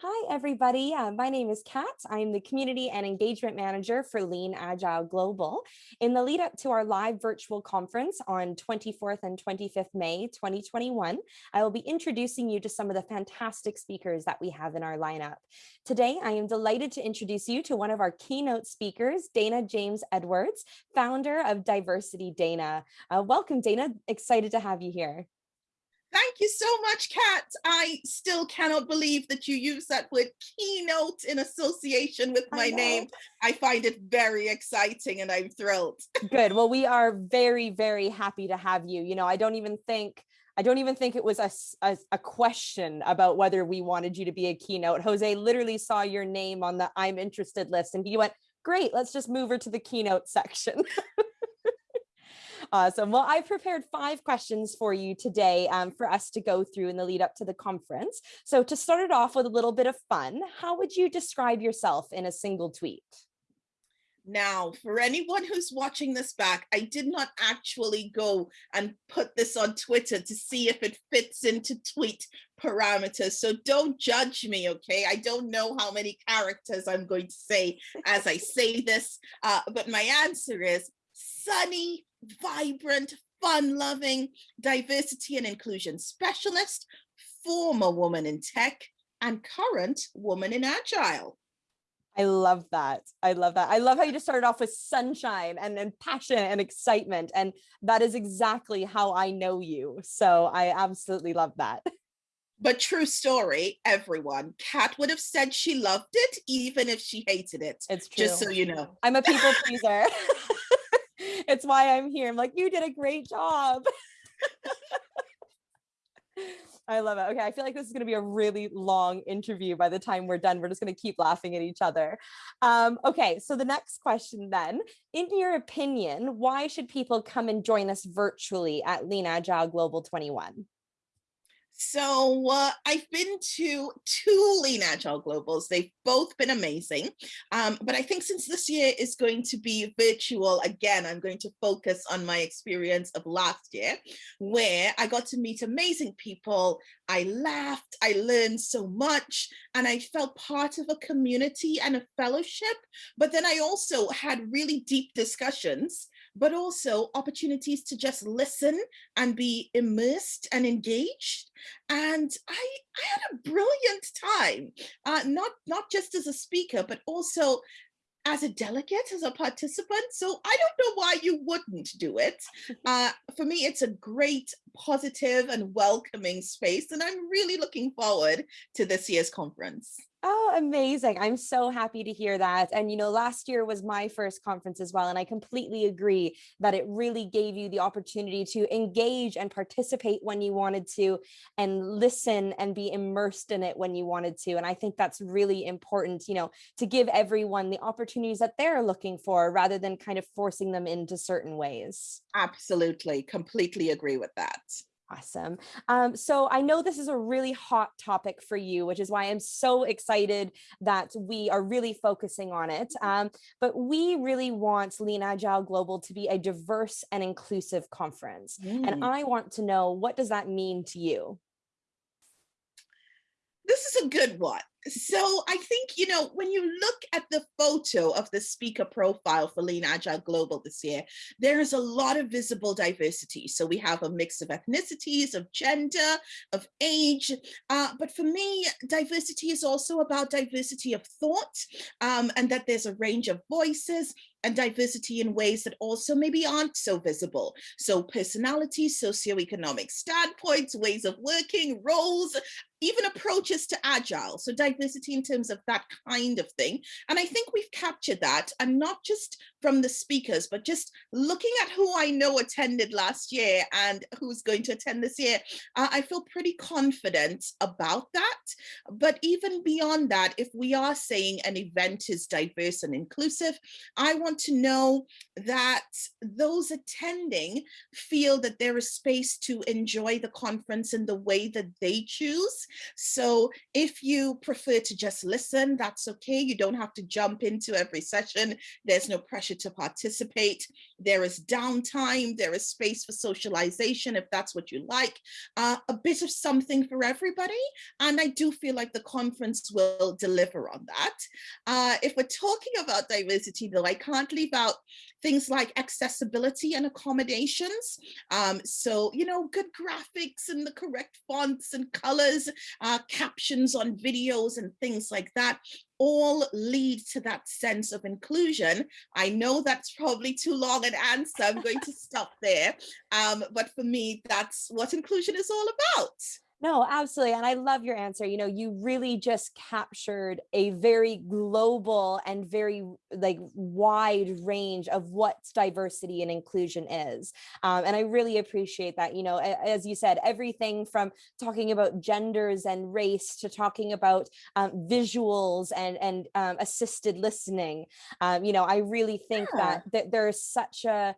Hi, everybody. Uh, my name is Kat. I'm the Community and Engagement Manager for Lean Agile Global. In the lead up to our live virtual conference on 24th and 25th May 2021, I will be introducing you to some of the fantastic speakers that we have in our lineup. Today, I am delighted to introduce you to one of our keynote speakers, Dana James Edwards, founder of Diversity Dana. Uh, welcome, Dana. Excited to have you here. Thank you so much, Kat. I still cannot believe that you use that word keynote in association with my name. I find it very exciting and I'm thrilled. Good. Well, we are very, very happy to have you. You know, I don't even think I don't even think it was a, a, a, question about whether we wanted you to be a keynote. Jose literally saw your name on the I'm interested list and he went, great, let's just move her to the keynote section. Awesome. Well, I prepared five questions for you today um, for us to go through in the lead up to the conference. So to start it off with a little bit of fun, how would you describe yourself in a single tweet? Now, for anyone who's watching this back, I did not actually go and put this on Twitter to see if it fits into tweet parameters. So don't judge me, okay? I don't know how many characters I'm going to say as I say this, uh, but my answer is sunny, vibrant, fun-loving, diversity and inclusion specialist, former woman in tech, and current woman in agile. I love that. I love that. I love how you just started off with sunshine and, and passion and excitement. And that is exactly how I know you. So I absolutely love that. But true story, everyone, Kat would have said she loved it, even if she hated it. It's true. Just so you know. I'm a people pleaser. it's why I'm here. I'm like, you did a great job. I love it. Okay, I feel like this is going to be a really long interview by the time we're done. We're just going to keep laughing at each other. Um, okay, so the next question then, in your opinion, why should people come and join us virtually at Lean Agile Global 21? So uh, I've been to two Lean Agile Globals. They've both been amazing. Um, but I think since this year is going to be virtual, again, I'm going to focus on my experience of last year, where I got to meet amazing people. I laughed, I learned so much, and I felt part of a community and a fellowship. But then I also had really deep discussions but also opportunities to just listen and be immersed and engaged. And I, I had a brilliant time, uh, not, not just as a speaker, but also as a delegate, as a participant. So I don't know why you wouldn't do it. Uh, for me, it's a great, positive and welcoming space. And I'm really looking forward to this year's conference. Oh, amazing. I'm so happy to hear that. And, you know, last year was my first conference as well. And I completely agree that it really gave you the opportunity to engage and participate when you wanted to and listen and be immersed in it when you wanted to. And I think that's really important, you know, to give everyone the opportunities that they're looking for rather than kind of forcing them into certain ways. Absolutely. Completely agree with that. Awesome. Um, so I know this is a really hot topic for you, which is why I'm so excited that we are really focusing on it. Um, but we really want Lean Agile Global to be a diverse and inclusive conference. Mm. And I want to know, what does that mean to you? This is a good one so I think, you know, when you look at the photo of the speaker profile for Lean Agile Global this year, there is a lot of visible diversity. So we have a mix of ethnicities, of gender, of age. Uh, but for me, diversity is also about diversity of thought um, and that there's a range of voices and diversity in ways that also maybe aren't so visible. So personalities, socioeconomic standpoints, ways of working, roles, even approaches to agile. So diversity in terms of that kind of thing. And I think we've captured that and not just from the speakers, but just looking at who I know attended last year and who's going to attend this year, uh, I feel pretty confident about that. But even beyond that, if we are saying an event is diverse and inclusive, I want to know that those attending feel that there is space to enjoy the conference in the way that they choose. So if you prefer to just listen, that's okay. You don't have to jump into every session. There's no pressure to participate. there is downtime, there is space for socialization if that's what you like, uh, a bit of something for everybody. And I do feel like the conference will deliver on that. Uh, if we're talking about diversity though, I can't leave out things like accessibility and accommodations. Um, so, you know, good graphics and the correct fonts and colors, uh, captions on videos and things like that all lead to that sense of inclusion. I know that's probably too long an answer. I'm going to stop there. Um, but for me, that's what inclusion is all about. No, absolutely. And I love your answer. You know, you really just captured a very global and very like wide range of what diversity and inclusion is. Um, and I really appreciate that. You know, as you said, everything from talking about genders and race to talking about um, visuals and, and um, assisted listening. Um, you know, I really think yeah. that, that there's such a,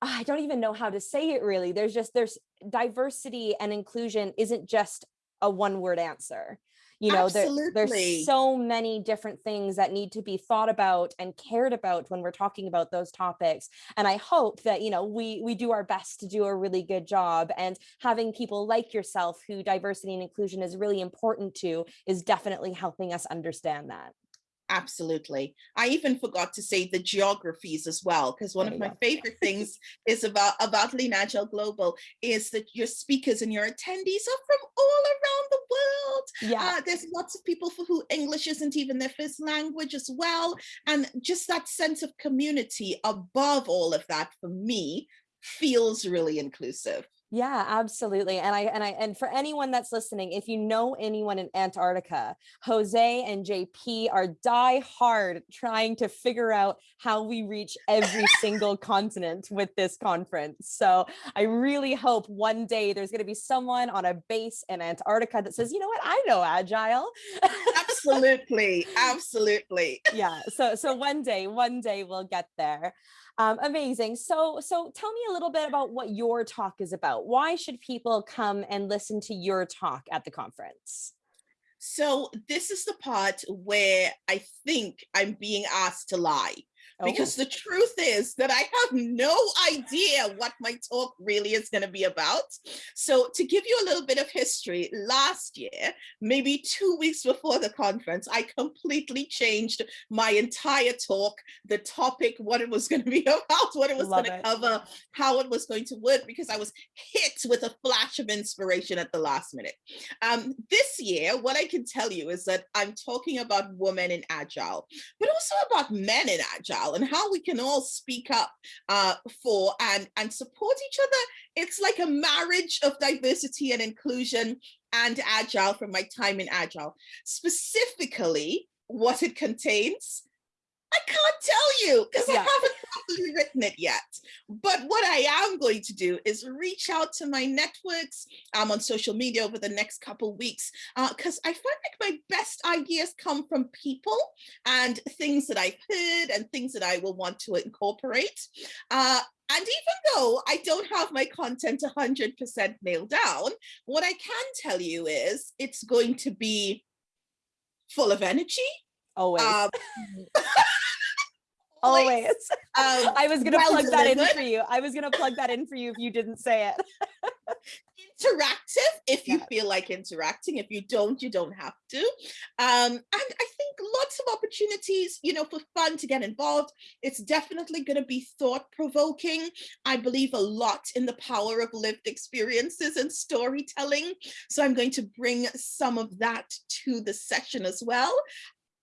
I don't even know how to say it really. There's just, there's diversity and inclusion isn't just a one word answer. You know, there, there's so many different things that need to be thought about and cared about when we're talking about those topics. And I hope that, you know, we, we do our best to do a really good job and having people like yourself who diversity and inclusion is really important to is definitely helping us understand that. Absolutely. I even forgot to say the geographies as well, because one of my go. favorite things is about, about Lean Agile Global is that your speakers and your attendees are from all around the world. Yeah. Uh, there's lots of people for who English isn't even their first language as well. And just that sense of community above all of that for me feels really inclusive. Yeah, absolutely. And I and I and for anyone that's listening, if you know anyone in Antarctica, Jose and JP are die hard trying to figure out how we reach every single continent with this conference. So I really hope one day there's going to be someone on a base in Antarctica that says, you know what, I know agile. absolutely, absolutely. yeah. So so one day, one day we'll get there. Um, amazing. So, so tell me a little bit about what your talk is about. Why should people come and listen to your talk at the conference? So this is the part where I think I'm being asked to lie because oh. the truth is that I have no idea what my talk really is going to be about. So to give you a little bit of history, last year, maybe two weeks before the conference, I completely changed my entire talk, the topic, what it was going to be about, what it was going to cover, how it was going to work, because I was hit with a flash of inspiration at the last minute. Um, this year, what I can tell you is that I'm talking about women in Agile, but also about men in Agile and how we can all speak up uh, for and, and support each other. It's like a marriage of diversity and inclusion and Agile from my time in Agile. Specifically, what it contains I can't tell you because yeah. I haven't written it yet. But what I am going to do is reach out to my networks um, on social media over the next couple weeks because uh, I find like my best ideas come from people and things that I've heard and things that I will want to incorporate. Uh, and even though I don't have my content 100% nailed down, what I can tell you is it's going to be full of energy. Always. Um, Always. Um, I was gonna well plug delivered. that in for you. I was gonna plug that in for you if you didn't say it. Interactive, if you yeah. feel like interacting. If you don't, you don't have to. Um, and I think lots of opportunities, you know, for fun to get involved. It's definitely going to be thought provoking. I believe a lot in the power of lived experiences and storytelling. So I'm going to bring some of that to the session as well.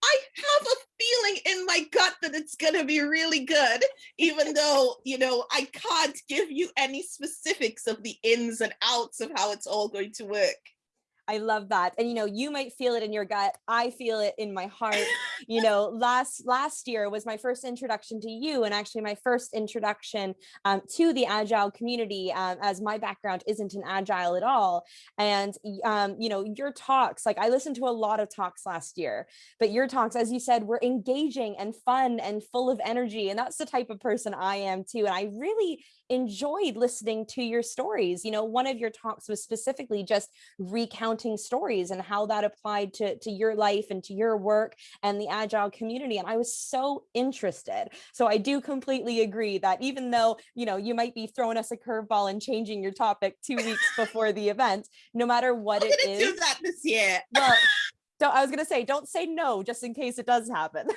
I have a feeling in my gut that it's going to be really good, even though, you know, I can't give you any specifics of the ins and outs of how it's all going to work. I love that. And, you know, you might feel it in your gut. I feel it in my heart. you know, last last year was my first introduction to you and actually my first introduction um, to the Agile community um, as my background isn't in Agile at all. And, um, you know, your talks, like I listened to a lot of talks last year, but your talks, as you said, were engaging and fun and full of energy. And that's the type of person I am too. And I really enjoyed listening to your stories. You know, one of your talks was specifically just recounting stories and how that applied to, to your life and to your work and the the agile community and I was so interested. So I do completely agree that even though, you know, you might be throwing us a curveball and changing your topic two weeks before the event, no matter what I'm it is. do that this year. Well, so I was gonna say, don't say no, just in case it does happen.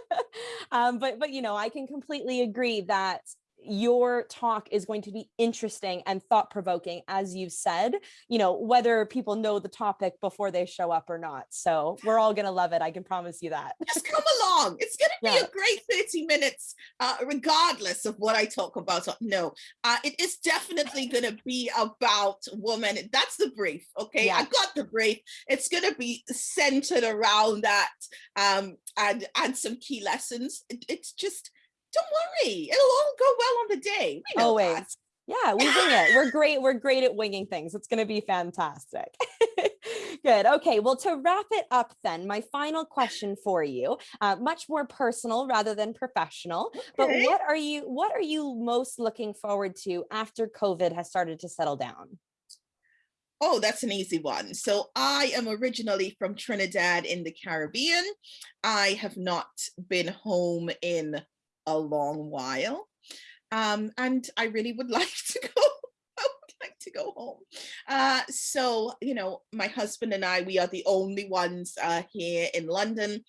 um, but but you know, I can completely agree that your talk is going to be interesting and thought provoking, as you said, you know, whether people know the topic before they show up or not. So we're all going to love it. I can promise you that. Just come along. It's going to be Yeah. a great 30 minutes, uh, regardless of what I talk about. No, uh, it is definitely going to be about women. That's the brief. Okay. Yeah. I got the brief. It's going to be centered around that um, and, and some key lessons. It- it's just, don't worry. It'll all go well on the day. We know Always. that. Yeah, we wing it. We're great. We're great at winging things. It's going to be fantastic. Good. Okay. Well, to wrap it up, then, my final question for you, uh, much more personal rather than professional. But what are you What are you most looking forward to after COVID has started to settle down? Oh, that's an easy one. So I am originally from Trinidad in the Caribbean. I have not been home in a long while. Um, and I really would like to go. I would like to go home. Uh, so, you know, my husband and I, we are the only ones uh, here in London.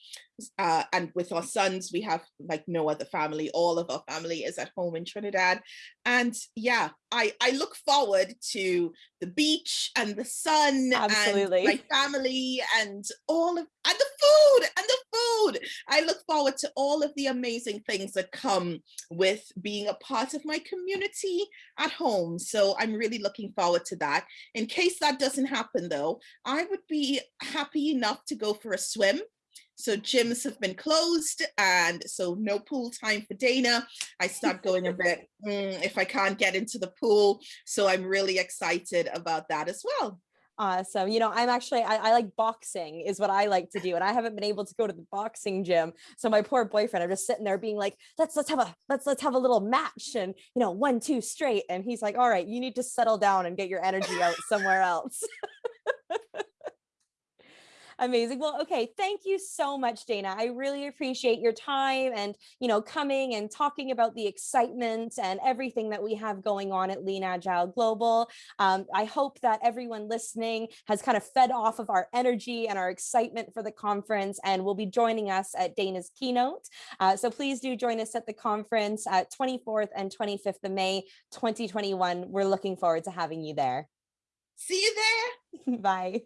Uh, and with our sons, we have like no other family. All of our family is at home in Trinidad. And yeah, I, I look forward to the beach and the sun Absolutely. and my family and all of and the food and the food. I look forward to all of the amazing things that come with being a part of my community at home. So I'm really looking forward to that. In case that doesn't happen though, I would be happy enough to go for a swim. So gyms have been closed and so no pool time for Dana. I start going a bit "Mm, if I can't get into the pool. So I'm really excited about that as well. Uh, awesome. You know, I'm actually, I, I like boxing is what I like to do. And I haven't been able to go to the boxing gym. So my poor boyfriend, I'm just sitting there being like, let's, let's have a, let's, let's have a little match and, you know, one, two straight. And he's like, all right, you need to settle down and get your energy out somewhere else. Amazing. Well, okay. Thank you so much, Dana. I really appreciate your time and, you know, coming and talking about the excitement and everything that we have going on at Lean Agile Global. Um, I hope that everyone listening has kind of fed off of our energy and our excitement for the conference and will be joining us at Dana's keynote. Uh, so please do join us at the conference at 24th and 25th of May, 2021. We're looking forward to having you there. See you there. Bye.